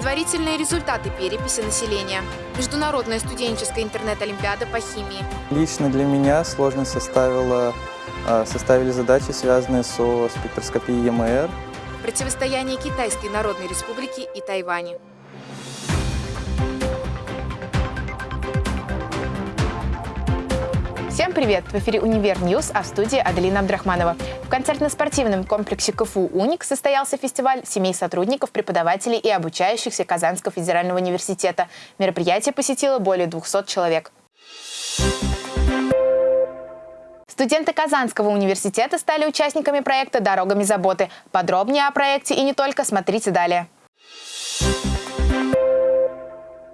Предварительные результаты переписи населения. Международная студенческая интернет-олимпиада по химии. Лично для меня сложность составила, составили задачи, связанные со спектроскопией ЯМР. Противостояние Китайской Народной Республики и Тайваня. Всем привет! В эфире «Univer News», а в студии Аделина Абдрахманова. В концертно-спортивном комплексе КФУ «УНИКС» состоялся фестиваль семей сотрудников, преподавателей и обучающихся Казанского федерального университета. Мероприятие посетило более 200 человек. Студенты Казанского университета стали участниками проекта «Дорогами заботы». Подробнее о проекте и не только смотрите далее.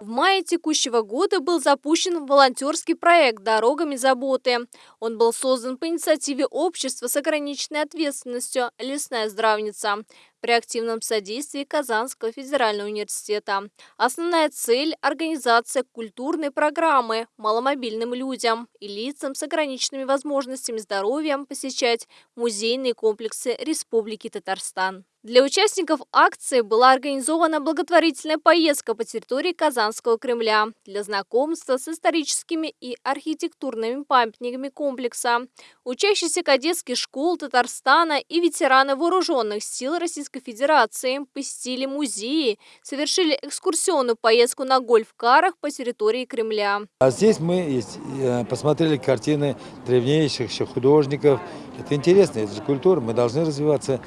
В мае текущего года был запущен волонтерский проект «Дорогами заботы». Он был создан по инициативе общества с ограниченной ответственностью «Лесная здравница» при активном содействии Казанского федерального университета. Основная цель – организация культурной программы маломобильным людям и лицам с ограниченными возможностями здоровья посещать музейные комплексы Республики Татарстан. Для участников акции была организована благотворительная поездка по территории Казанского Кремля для знакомства с историческими и архитектурными памятниками комплекса. Учащиеся кадетских школ Татарстана и ветераны вооруженных сил Российской Федерации посетили музеи, совершили экскурсионную поездку на гольф-карах по территории Кремля. А здесь мы э, посмотрели картины древнейших художников. Это интересно, это же культура, мы должны развиваться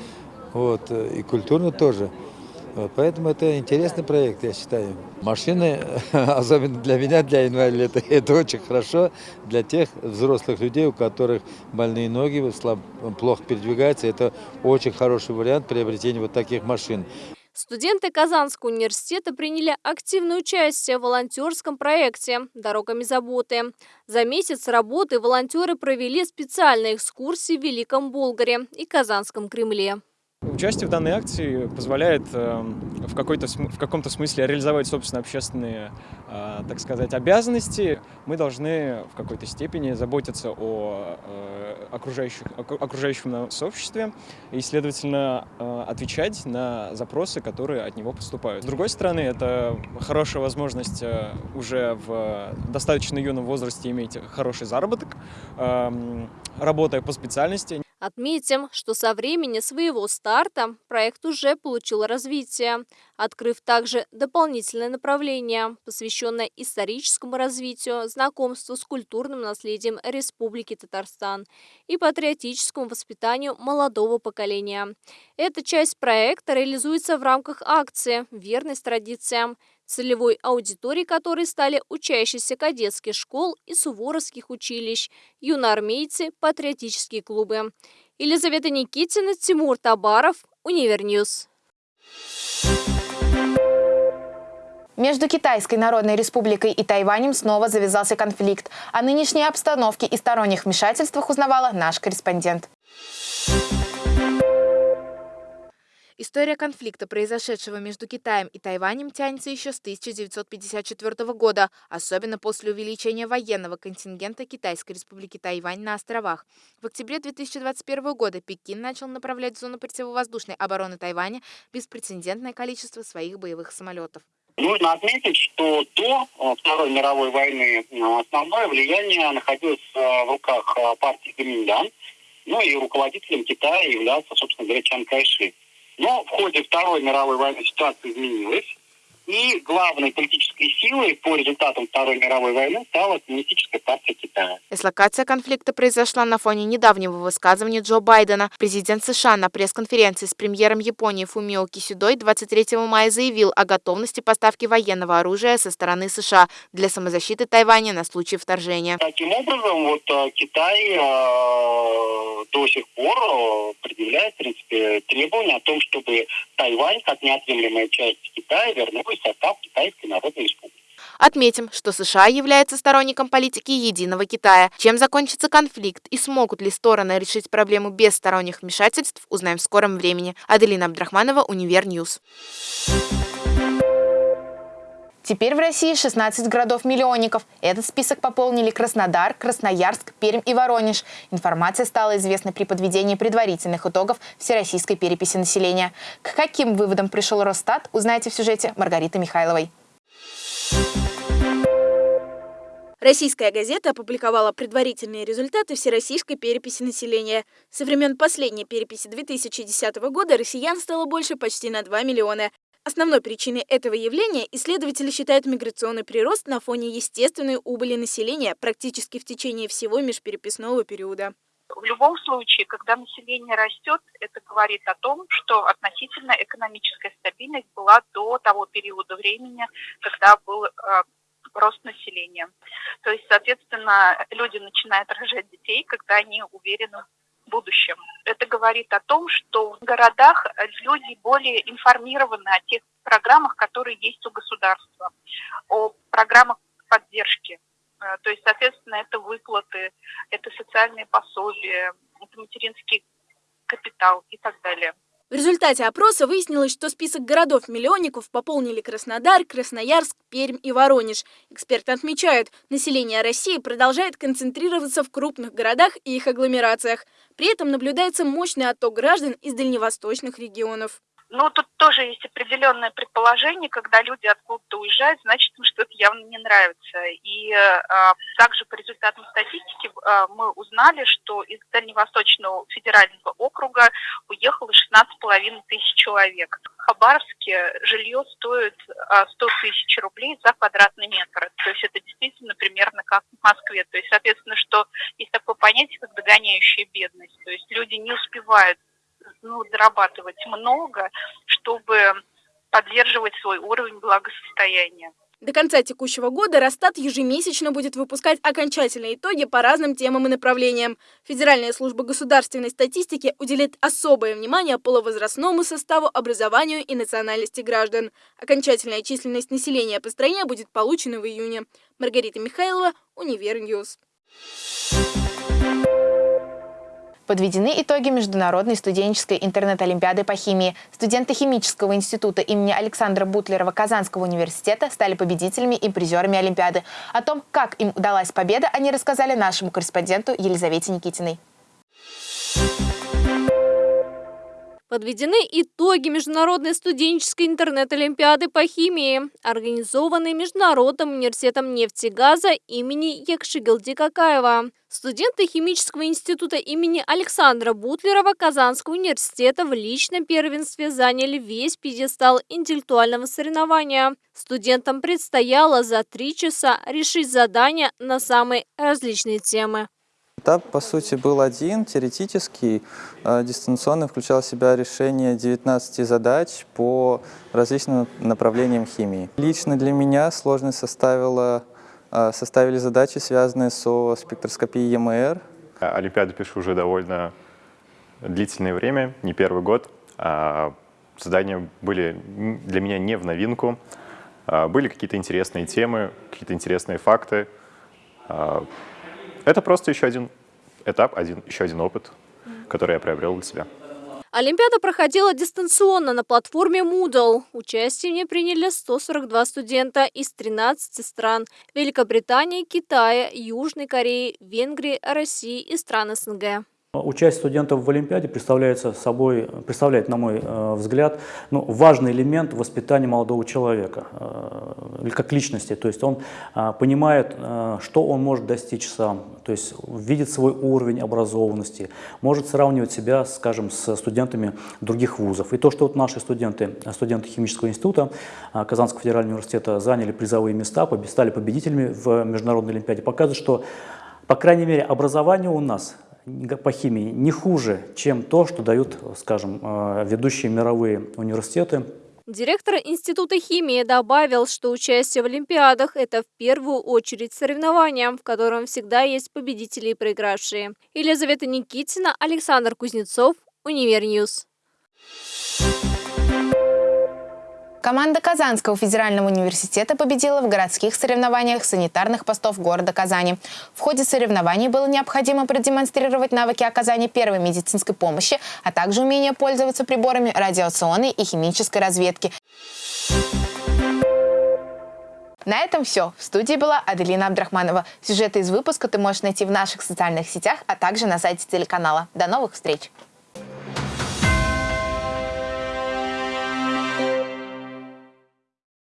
вот, э, и культурно тоже. Вот, поэтому это интересный проект, я считаю. Машины, особенно для меня, для инвалидов, это, это очень хорошо. Для тех взрослых людей, у которых больные ноги, слаб, плохо передвигаются, это очень хороший вариант приобретения вот таких машин. Студенты Казанского университета приняли активное участие в волонтерском проекте «Дорогами заботы». За месяц работы волонтеры провели специальные экскурсии в Великом Болгаре и Казанском Кремле. Участие в данной акции позволяет э, в, какой-то, в каком-то смысле реализовать собственные общественные, э, так сказать, обязанности. Мы должны в какой-то степени заботиться о э, окружающих, окружающем нас сообществе и, следовательно, отвечать на запросы, которые от него поступают. С другой стороны, это хорошая возможность уже в достаточно юном возрасте иметь хороший заработок, эм, работая по специальности. Отметим, что со времени своего старта проект уже получил развитие, открыв также дополнительное направление, посвященное историческому развитию, знакомству с культурным наследием Республики Татарстан и патриотическому воспитанию молодого поколения. Эта часть проекта реализуется в рамках акции «Верность традициям», целевой аудиторией которой стали учащиеся кадетских школ и суворовских училищ, юноармейцы, патриотические клубы. Елизавета Никитина, Тимур Табаров, Univer News. Между Китайской Народной Республикой и Тайванем снова завязался конфликт. О нынешней обстановке и сторонних вмешательствах узнавала наш корреспондент. История конфликта, произошедшего между Китаем и Тайванем, тянется еще с 1954 года, особенно после увеличения военного контингента Китайской республики Тайвань на островах. В октябре 2021 года Пекин начал направлять в зону противовоздушной обороны Тайваня беспрецедентное количество своих боевых самолетов. Нужно отметить, что до э, Второй мировой войны э, основное влияние находилось э, в руках партии Гоминдан, ну и руководителем Китая являлся, собственно говоря, Чан Кайши. Но в ходе Второй мировой войны ситуация изменилась. И главной политической силой по результатам Второй мировой войны стала Коммунистическая партия Китая. Эслокация конфликта произошла на фоне недавнего высказывания Джо Байдена. Президент США на пресс-конференции с премьером Японии Фумио Кисюдой 23 мая заявил о готовности поставки военного оружия со стороны США для самозащиты Тайваня на случай вторжения. Таким образом, вот э, Китай до сих пор э, предъявляет, в принципе, требования о том, чтобы Тайвань, как неотъемлемая часть Китая, вернулась такой состав Китайской Народной Республики. Отметим, что США является сторонником политики единого Китая. Чем закончится конфликт и смогут ли стороны решить проблему без сторонних вмешательств, узнаем в скором времени. Аделина Абдрахманова, Univer News. Теперь в России 16 городов-миллионников. Этот список пополнили Краснодар, Красноярск, Пермь и Воронеж. Информация стала известна при подведении предварительных итогов Всероссийской переписи населения. К каким выводам пришел Росстат, узнаете в сюжете Маргариты Михайловой. Российская газета опубликовала предварительные результаты всероссийской переписи населения. Со времен последней переписи 2010 года россиян стало больше почти на 2 миллиона. Основной причиной этого явления исследователи считают миграционный прирост на фоне естественной убыли населения практически в течение всего межпереписного периода. В любом случае, когда население растет, это говорит о том, что относительно экономическая стабильность была до того периода времени, когда был э, рост населения. То есть, соответственно, люди начинают рожать детей, когда они уверены в будущем. Это говорит о том, что в городах люди более информированы о тех программах, которые есть у государства, о программах поддержки. Э, то есть, соответственно, это выплаты, это социальные пособия, это материнский капитал и так далее. В результате опроса выяснилось, что список городов-миллионников пополнили Краснодар, Красноярск, Пермь и Воронеж. Эксперты отмечают, население России продолжает концентрироваться в крупных городах и их агломерациях. При этом наблюдается мощный отток граждан из дальневосточных регионов. Ну, тут тоже есть определенное предположение, когда люди откуда-то уезжают, значит, им что-то явно не нравится. И э, также по результатам статистики э, мы узнали, что из Дальневосточного федерального округа уехало 16,5 тысяч человек. В Хабаровске жилье стоит э, 100 тысяч рублей за квадратный метр. То есть это действительно примерно как в Москве. То есть, соответственно, что есть такое понятие, как догоняющая бедность. То есть люди не успевают ну, зарабатывать много, чтобы поддерживать свой уровень благосостояния. До конца текущего года Росстат ежемесячно будет выпускать окончательные итоги по разным темам и направлениям. Федеральная служба государственной статистики уделит особое внимание половозрастному составу, образованию и национальности граждан. Окончательная численность населения по стране будет получена в июне. Маргарита Михайлова, Univer News. Подведены итоги Международной студенческой интернет-олимпиады по химии. Студенты Химического института имени Александра Бутлерова Казанского университета стали победителями и призерами Олимпиады. О том, как им удалась победа, они рассказали нашему корреспонденту Елизавете Никитиной. Подведены итоги Международной студенческой интернет-олимпиады по химии, организованной Международным университетом нефти и газа имени Якшигилди Какаева. Студенты Химического института имени Александра Бутлерова Казанского университета в личном первенстве заняли весь пьедестал интеллектуального соревнования. Студентам предстояло за три часа решить задания на самые различные темы. Этап, по сути, был один, теоретический. Э, дистанционный включал в себя решение 19 задач по различным направлениям химии. Лично для меня сложность составила, э, составили задачи, связанные со спектроскопией ЕМР. Олимпиаду пишу уже довольно длительное время, не первый год. А задания были для меня не в новинку. А были какие-то интересные темы, какие-то интересные факты. Это просто еще один этап, один, еще один опыт, который я приобрел для себя. Олимпиада проходила дистанционно на платформе Moodle. Участие в ней приняли 142 студента из 13 стран – Великобритании, Китая, Южной Кореи, Венгрии, России и стран СНГ. Участие студентов в Олимпиаде представляет собой, представляет, на мой э, взгляд, ну, важный элемент воспитания молодого человека, э, как личности. То есть он э, понимает, что он может достичь сам, то есть видит свой уровень образованности, может сравнивать себя, скажем, с студентами других вузов. И то, что вот наши студенты, студенты химического института Казанского федерального университета заняли призовые места, стали победителями в Международной Олимпиаде, показывает, что, по крайней мере, образование у нас – по химии не хуже, чем то, что дают, скажем, э, ведущие мировые университеты. Директор Института химии добавил, что участие в Олимпиадах – это в первую очередь соревнования, в котором всегда есть победители и проигравшие. Елизавета Никитина, Александр Кузнецов, Univer News. Команда Казанского федерального университета победила в городских соревнованиях санитарных постов города Казани. В ходе соревнований было необходимо продемонстрировать навыки оказания первой медицинской помощи, а также умение пользоваться приборами радиационной и химической разведки. На этом все. В студии была Аделина Абдрахманова. Сюжеты из выпуска ты можешь найти в наших социальных сетях, а также на сайте телеканала. До новых встреч!